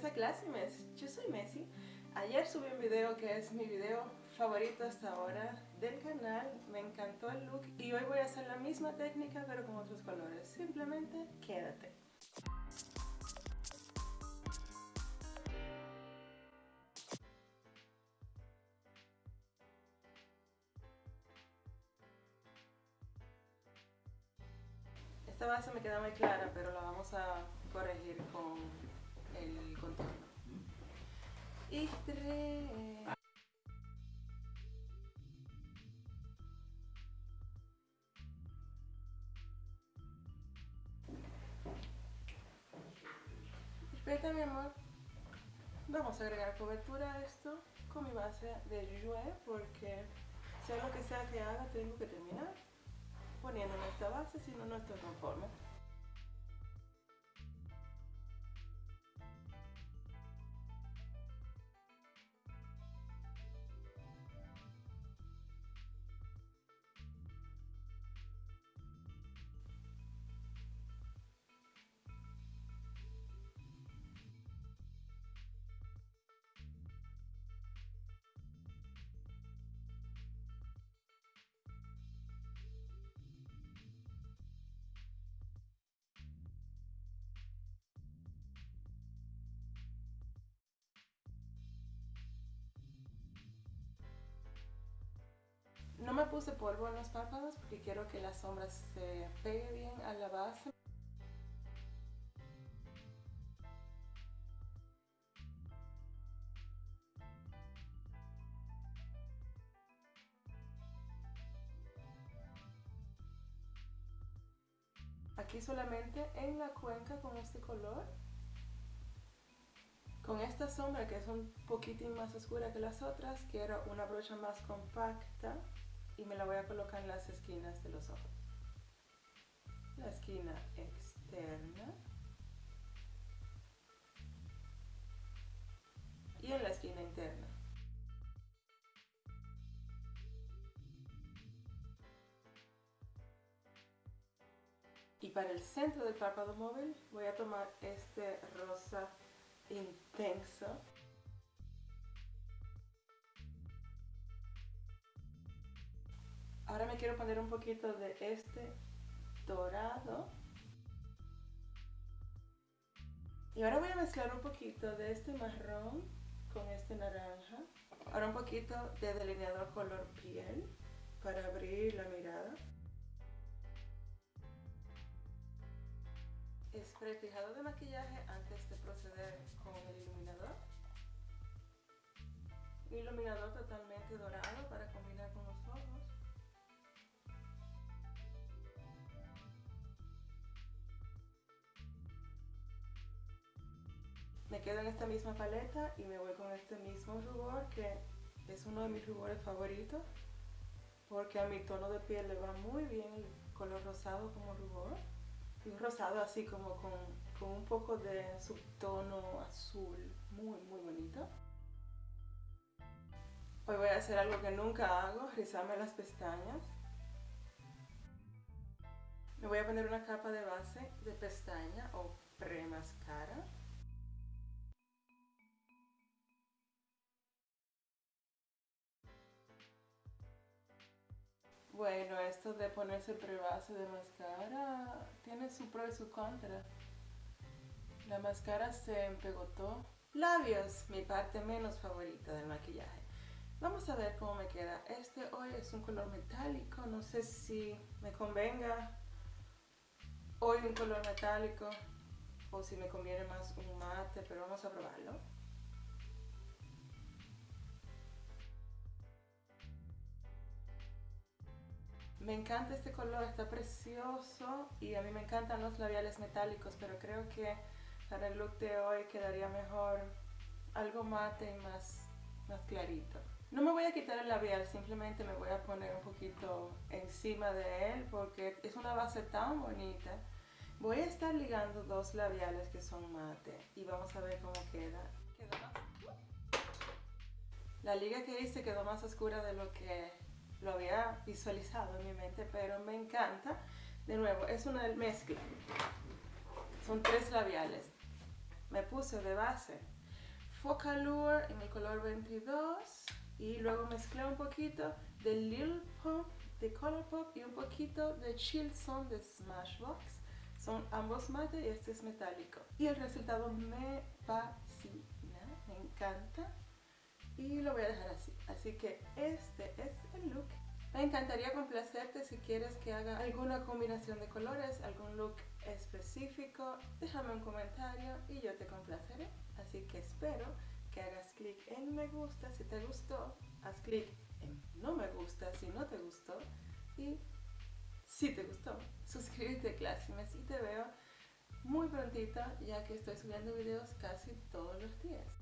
bienvenidos a Classy Mess. Yo soy Messi. Ayer subí un video que es mi video favorito hasta ahora del canal. Me encantó el look y hoy voy a hacer la misma técnica pero con otros colores. Simplemente quédate. Esta base me queda muy clara, pero la vamos a corregir con el contorno. Y tres. Perfecto, mi amor. Vamos a agregar cobertura a esto con mi base de Jouer porque sea lo que sea que haga, tengo que terminar poniendo en esta base, si no, no estoy conforme. Puse polvo en los párpados porque quiero que la sombra se pegue bien a la base. Aquí solamente en la cuenca con este color. Con esta sombra que es un poquitín más oscura que las otras, quiero una brocha más compacta y me la voy a colocar en las esquinas de los ojos. La esquina externa y en la esquina interna. Y para el centro del párpado móvil voy a tomar este rosa intenso Ahora me quiero poner un poquito de este dorado. Y ahora voy a mezclar un poquito de este marrón con este naranja. Ahora un poquito de delineador color piel para abrir la mirada. Spray fijado de maquillaje antes de proceder con el iluminador. Iluminador totalmente dorado para combinar Me quedo en esta misma paleta y me voy con este mismo rubor que es uno de mis rubores favoritos porque a mi tono de piel le va muy bien el color rosado como rubor un rosado así como con, con un poco de subtono azul muy muy bonito. Hoy voy a hacer algo que nunca hago, rizarme las pestañas. Me voy a poner una capa de base de pestaña o pre-mascara Bueno, esto de ponerse prebase de máscara tiene su pro y su contra. La máscara se empegotó. Labios, mi parte menos favorita del maquillaje. Vamos a ver cómo me queda. Este hoy es un color metálico, no sé si me convenga hoy un color metálico o si me conviene más un mate, pero vamos a probarlo. Me encanta este color, está precioso y a mí me encantan los labiales metálicos, pero creo que para el look de hoy quedaría mejor algo mate y más, más clarito. No me voy a quitar el labial, simplemente me voy a poner un poquito encima de él porque es una base tan bonita. Voy a estar ligando dos labiales que son mate y vamos a ver cómo queda. La liga que hice quedó más oscura de lo que lo había visualizado en mi mente, pero me encanta. De nuevo, es una mezcla. Son tres labiales. me puse de base Focalure en el color 22 y luego mezclé un poquito de Lil Pump de Colourpop y un poquito de Chill Zone de Smashbox. Son ambos mate y este es metálico. Y el resultado me fascina, me encanta. Y lo voy a dejar así. Así que este es el look. Me encantaría complacerte si quieres que haga alguna combinación de colores, algún look específico. Déjame un comentario y yo te complaceré. Así que espero que hagas clic en me gusta si te gustó, haz clic en no me gusta si no te gustó y si te gustó, suscríbete Classimes y te veo muy prontito ya que estoy subiendo videos casi todos los días.